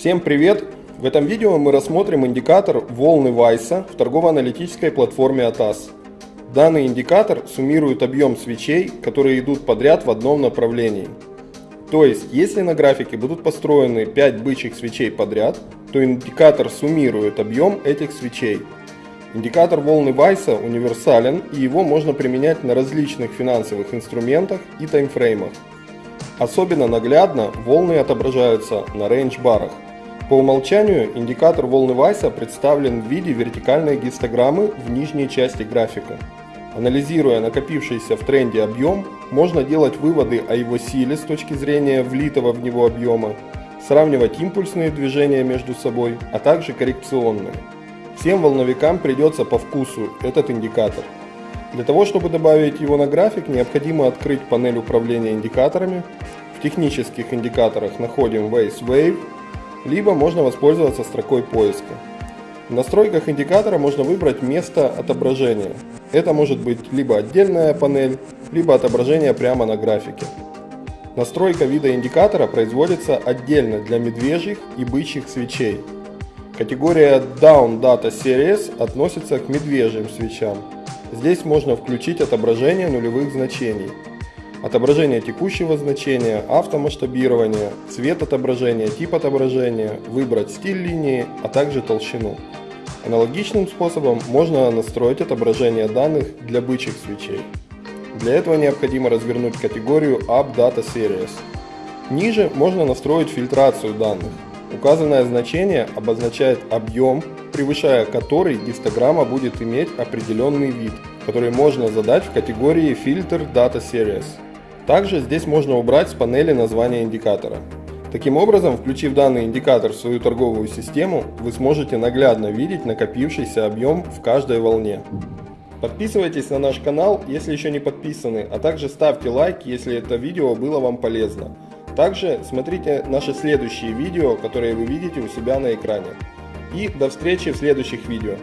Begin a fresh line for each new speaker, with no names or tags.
Всем привет! В этом видео мы рассмотрим индикатор волны Вайса в торгово-аналитической платформе ATAS. Данный индикатор суммирует объем свечей, которые идут подряд в одном направлении. То есть, если на графике будут построены 5 бычьих свечей подряд, то индикатор суммирует объем этих свечей. Индикатор волны Вайса универсален и его можно применять на различных финансовых инструментах и таймфреймах. Особенно наглядно волны отображаются на рейндж-барах. По умолчанию индикатор волны Вайса представлен в виде вертикальной гистограммы в нижней части графика. Анализируя накопившийся в тренде объем, можно делать выводы о его силе с точки зрения влитого в него объема, сравнивать импульсные движения между собой, а также коррекционные. Всем волновикам придется по вкусу этот индикатор. Для того, чтобы добавить его на график, необходимо открыть панель управления индикаторами. В технических индикаторах находим Waze Wave, либо можно воспользоваться строкой поиска. В настройках индикатора можно выбрать место отображения. Это может быть либо отдельная панель, либо отображение прямо на графике. Настройка вида индикатора производится отдельно для медвежьих и бычьих свечей. Категория Down Data Series относится к медвежьим свечам. Здесь можно включить отображение нулевых значений, отображение текущего значения, автомасштабирование, цвет отображения, тип отображения, выбрать стиль линии, а также толщину. Аналогичным способом можно настроить отображение данных для бычьих свечей. Для этого необходимо развернуть категорию Up Data Series. Ниже можно настроить фильтрацию данных. Указанное значение обозначает объем, превышая который гистограмма будет иметь определенный вид, который можно задать в категории Filter Data Series. Также здесь можно убрать с панели название индикатора. Таким образом, включив данный индикатор в свою торговую систему, вы сможете наглядно видеть накопившийся объем в каждой волне. Подписывайтесь на наш канал, если еще не подписаны, а также ставьте лайк, если это видео было вам полезно. Также смотрите наши следующие видео, которые вы видите у себя на экране. И до встречи в следующих видео.